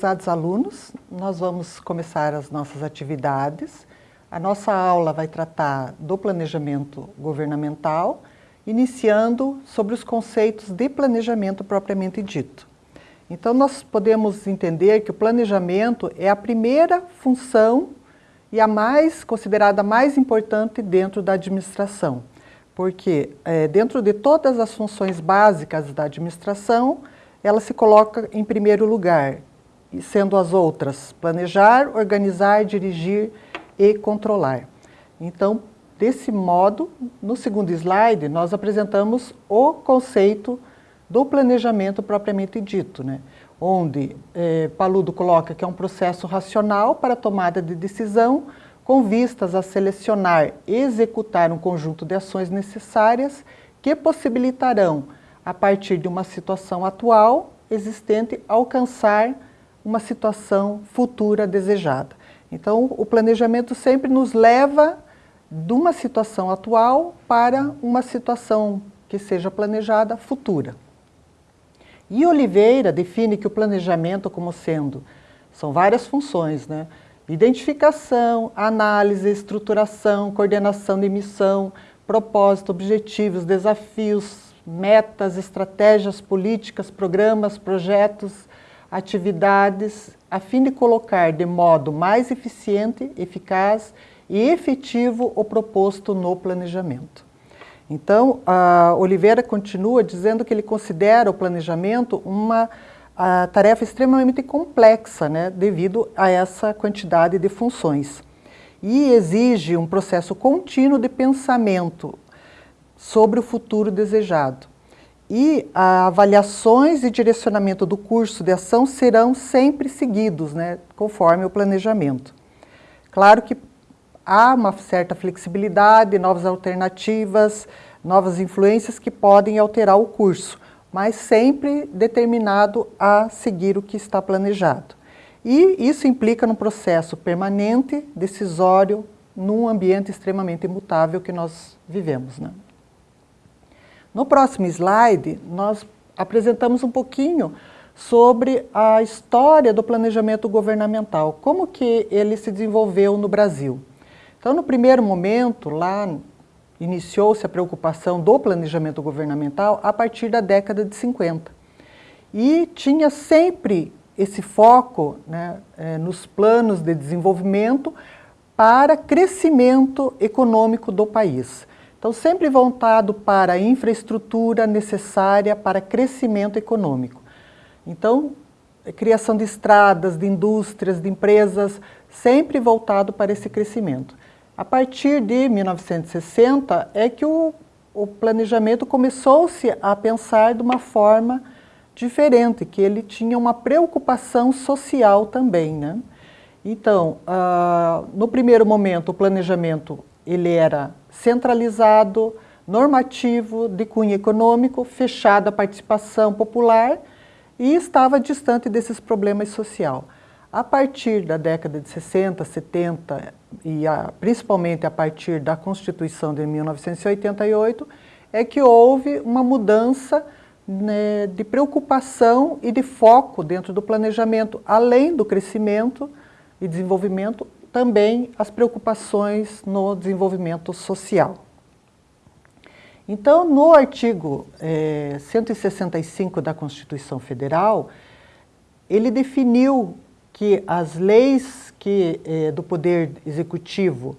Prezados alunos, nós vamos começar as nossas atividades. A nossa aula vai tratar do planejamento governamental, iniciando sobre os conceitos de planejamento propriamente dito. Então, nós podemos entender que o planejamento é a primeira função e a mais considerada mais importante dentro da administração, porque é, dentro de todas as funções básicas da administração, ela se coloca em primeiro lugar, sendo as outras planejar, organizar, dirigir e controlar. Então, desse modo, no segundo slide, nós apresentamos o conceito do planejamento propriamente dito, né? onde eh, Paludo coloca que é um processo racional para tomada de decisão com vistas a selecionar e executar um conjunto de ações necessárias que possibilitarão, a partir de uma situação atual existente, alcançar uma situação futura desejada. Então, o planejamento sempre nos leva de uma situação atual para uma situação que seja planejada futura. E Oliveira define que o planejamento como sendo, são várias funções, né? Identificação, análise, estruturação, coordenação de missão, propósito, objetivos, desafios, metas, estratégias, políticas, programas, projetos, atividades, a fim de colocar de modo mais eficiente, eficaz e efetivo o proposto no planejamento. Então, a Oliveira continua dizendo que ele considera o planejamento uma tarefa extremamente complexa, né, devido a essa quantidade de funções. E exige um processo contínuo de pensamento sobre o futuro desejado e avaliações e direcionamento do curso de ação serão sempre seguidos, né, conforme o planejamento. Claro que há uma certa flexibilidade, novas alternativas, novas influências que podem alterar o curso, mas sempre determinado a seguir o que está planejado. E isso implica num processo permanente, decisório, num ambiente extremamente imutável que nós vivemos. Né? No próximo slide, nós apresentamos um pouquinho sobre a história do planejamento governamental, como que ele se desenvolveu no Brasil. Então, no primeiro momento, lá iniciou-se a preocupação do planejamento governamental a partir da década de 50. E tinha sempre esse foco né, eh, nos planos de desenvolvimento para crescimento econômico do país. Então, sempre voltado para a infraestrutura necessária para crescimento econômico. Então, criação de estradas, de indústrias, de empresas, sempre voltado para esse crescimento. A partir de 1960 é que o, o planejamento começou-se a pensar de uma forma diferente, que ele tinha uma preocupação social também. Né? Então, uh, no primeiro momento, o planejamento ele era centralizado, normativo, de cunho econômico, fechado à participação popular e estava distante desses problemas social. A partir da década de 60, 70 e a, principalmente a partir da Constituição de 1988, é que houve uma mudança né, de preocupação e de foco dentro do planejamento, além do crescimento e desenvolvimento, também as preocupações no desenvolvimento social. Então, no artigo é, 165 da Constituição Federal, ele definiu que as leis que, é, do Poder Executivo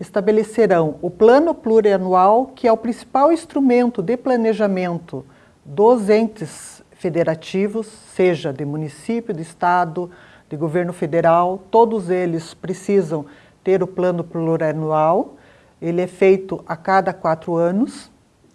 estabelecerão o Plano Plurianual, que é o principal instrumento de planejamento dos entes federativos, seja de município, de estado, de governo federal, todos eles precisam ter o plano plurianual, ele é feito a cada quatro anos,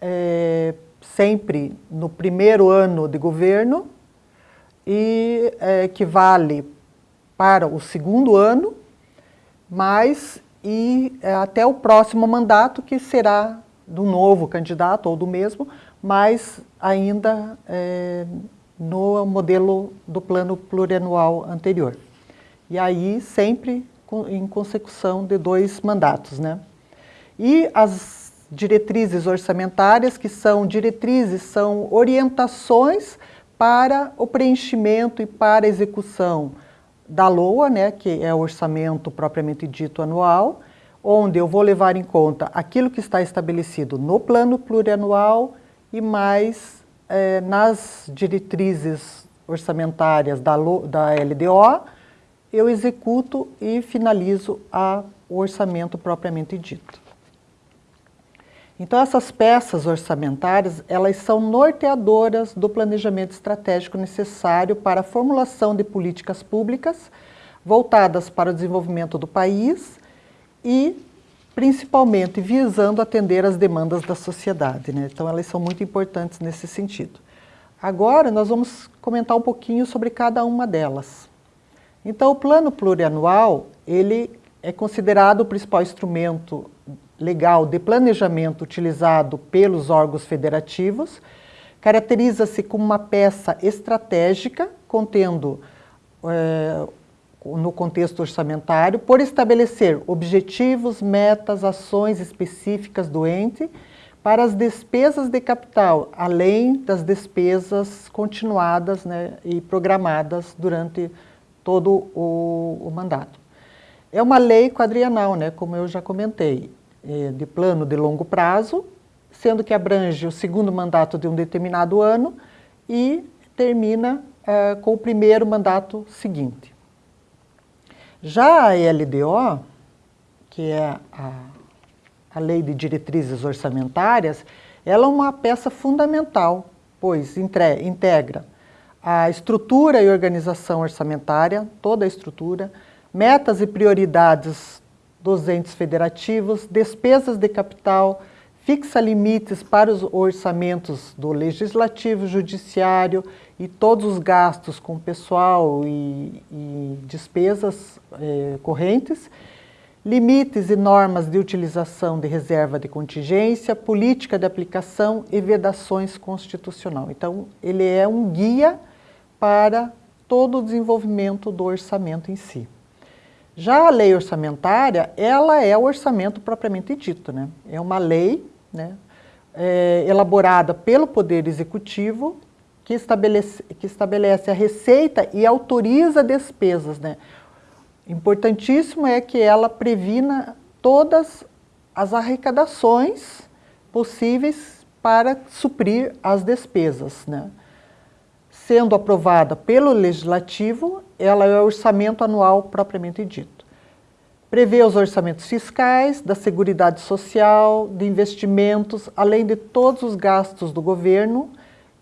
é, sempre no primeiro ano de governo, e é, que vale para o segundo ano, mas e é, até o próximo mandato, que será do novo candidato ou do mesmo, mas ainda é, no modelo do plano plurianual anterior. E aí sempre em consecução de dois mandatos. Né? E as diretrizes orçamentárias, que são diretrizes, são orientações para o preenchimento e para a execução da LOA, né, que é o orçamento propriamente dito anual, onde eu vou levar em conta aquilo que está estabelecido no plano plurianual e mais é, nas diretrizes orçamentárias da, da LDO, eu executo e finalizo a, o orçamento propriamente dito. Então essas peças orçamentárias, elas são norteadoras do planejamento estratégico necessário para a formulação de políticas públicas voltadas para o desenvolvimento do país e principalmente visando atender as demandas da sociedade. Né? Então elas são muito importantes nesse sentido. Agora nós vamos comentar um pouquinho sobre cada uma delas. Então o plano plurianual, ele é considerado o principal instrumento legal de planejamento utilizado pelos órgãos federativos, caracteriza-se como uma peça estratégica, contendo, é, no contexto orçamentário, por estabelecer objetivos, metas, ações específicas do ente para as despesas de capital, além das despesas continuadas né, e programadas durante todo o, o mandato. É uma lei quadrienal, né, como eu já comentei. É, de plano de longo prazo, sendo que abrange o segundo mandato de um determinado ano e termina é, com o primeiro mandato seguinte. Já a LDO, que é a, a Lei de Diretrizes Orçamentárias, ela é uma peça fundamental, pois entre, integra a estrutura e organização orçamentária, toda a estrutura, metas e prioridades dos entes federativos, despesas de capital, fixa limites para os orçamentos do Legislativo, Judiciário e todos os gastos com pessoal e, e despesas eh, correntes, limites e normas de utilização de reserva de contingência, política de aplicação e vedações constitucional. Então, ele é um guia para todo o desenvolvimento do orçamento em si. Já a lei orçamentária, ela é o orçamento propriamente dito, né? É uma lei né, é, elaborada pelo Poder Executivo que estabelece, que estabelece a receita e autoriza despesas, né? Importantíssimo é que ela previna todas as arrecadações possíveis para suprir as despesas, né? sendo aprovada pelo Legislativo, ela é o orçamento anual propriamente dito. Prevê os orçamentos fiscais, da Seguridade Social, de investimentos, além de todos os gastos do governo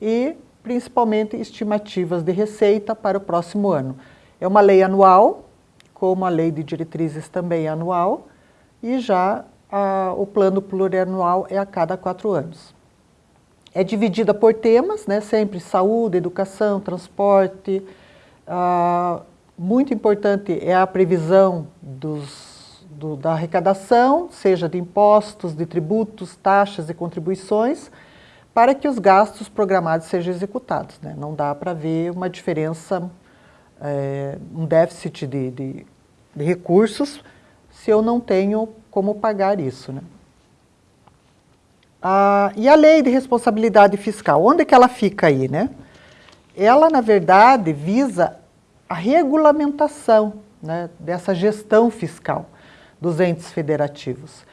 e, principalmente, estimativas de receita para o próximo ano. É uma lei anual, como a lei de diretrizes também é anual, e já a, o plano plurianual é a cada quatro anos. É dividida por temas, né, sempre saúde, educação, transporte. Ah, muito importante é a previsão dos, do, da arrecadação, seja de impostos, de tributos, taxas e contribuições, para que os gastos programados sejam executados. Né? Não dá para ver uma diferença, é, um déficit de, de, de recursos se eu não tenho como pagar isso. Né? Ah, e a lei de responsabilidade fiscal, onde é que ela fica aí, né? Ela, na verdade, visa a regulamentação né, dessa gestão fiscal dos entes federativos,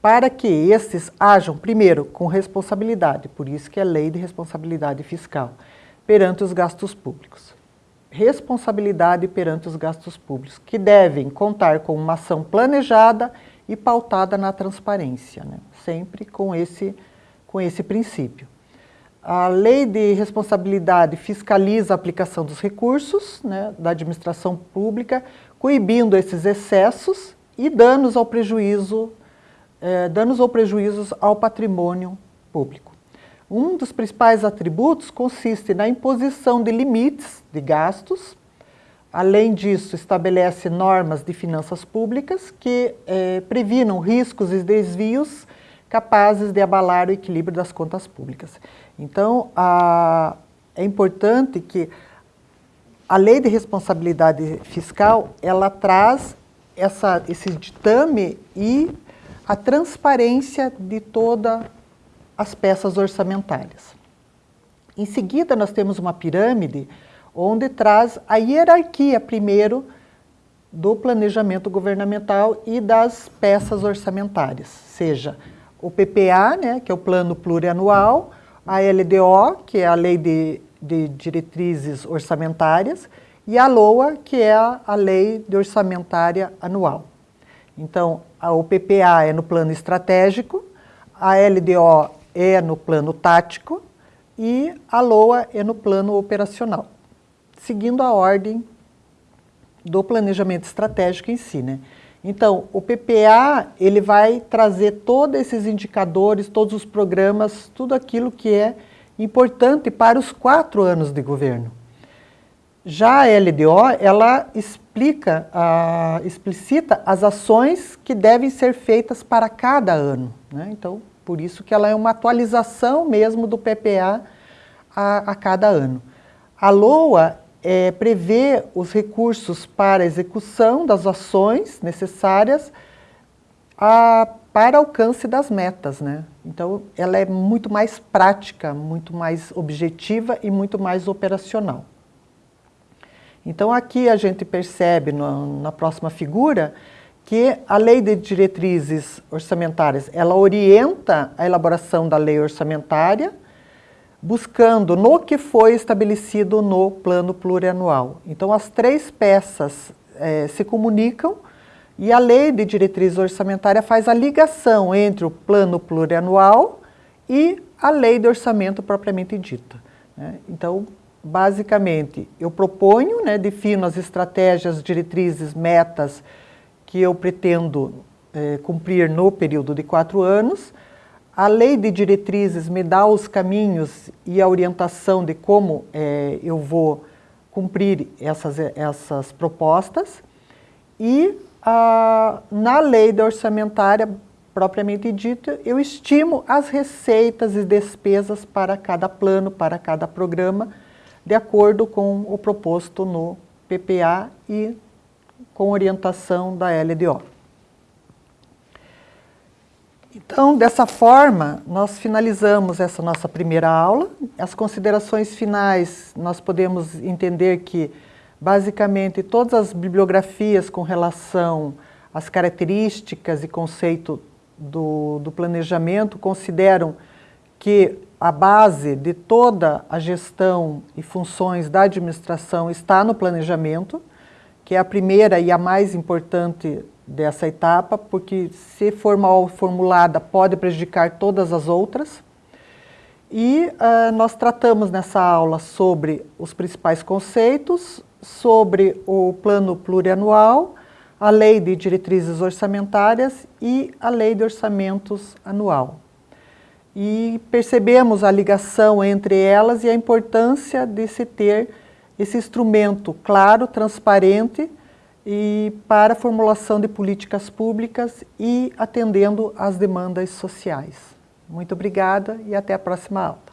para que esses ajam, primeiro, com responsabilidade, por isso que é lei de responsabilidade fiscal, perante os gastos públicos. Responsabilidade perante os gastos públicos, que devem contar com uma ação planejada e pautada na transparência, né? sempre com esse, com esse princípio. A lei de responsabilidade fiscaliza a aplicação dos recursos né, da administração pública, coibindo esses excessos e danos ao prejuízo, eh, danos ou prejuízos ao patrimônio público. Um dos principais atributos consiste na imposição de limites de gastos Além disso, estabelece normas de finanças públicas que eh, previnam riscos e desvios capazes de abalar o equilíbrio das contas públicas. Então, a, é importante que a lei de responsabilidade fiscal, ela traz essa, esse ditame e a transparência de todas as peças orçamentárias. Em seguida, nós temos uma pirâmide onde traz a hierarquia primeiro do planejamento governamental e das peças orçamentárias, seja o PPA, né, que é o Plano Plurianual, a LDO, que é a Lei de, de Diretrizes Orçamentárias, e a LOA, que é a Lei de Orçamentária Anual. Então, o PPA é no plano estratégico, a LDO é no plano tático e a LOA é no plano operacional, seguindo a ordem do planejamento estratégico em si. Né? Então, o PPA ele vai trazer todos esses indicadores, todos os programas, tudo aquilo que é importante para os quatro anos de governo. Já a LDO, ela explica, uh, explicita as ações que devem ser feitas para cada ano. Né? Então, por isso que ela é uma atualização mesmo do PPA a, a cada ano. A LOA é, prevê os recursos para execução das ações necessárias a, para alcance das metas. Né? Então, ela é muito mais prática, muito mais objetiva e muito mais operacional. Então, aqui a gente percebe no, na próxima figura que a lei de diretrizes orçamentárias, ela orienta a elaboração da lei orçamentária, buscando no que foi estabelecido no plano plurianual. Então, as três peças é, se comunicam e a lei de diretriz orçamentária faz a ligação entre o plano plurianual e a lei de orçamento propriamente dita. Né? Então, basicamente, eu proponho, né, defino as estratégias, diretrizes, metas que eu pretendo é, cumprir no período de quatro anos. A lei de diretrizes me dá os caminhos e a orientação de como é, eu vou cumprir essas, essas propostas. E na lei da orçamentária propriamente dita, eu estimo as receitas e despesas para cada plano, para cada programa, de acordo com o proposto no PPA e com orientação da LDO. Então, dessa forma, nós finalizamos essa nossa primeira aula. As considerações finais, nós podemos entender que, basicamente, todas as bibliografias com relação às características e conceito do, do planejamento consideram que a base de toda a gestão e funções da administração está no planejamento, que é a primeira e a mais importante dessa etapa, porque se for mal formulada pode prejudicar todas as outras. E uh, nós tratamos nessa aula sobre os principais conceitos, sobre o plano plurianual, a lei de diretrizes orçamentárias e a lei de orçamentos anual e percebemos a ligação entre elas e a importância de se ter esse instrumento claro, transparente e para a formulação de políticas públicas e atendendo às demandas sociais. Muito obrigada e até a próxima aula.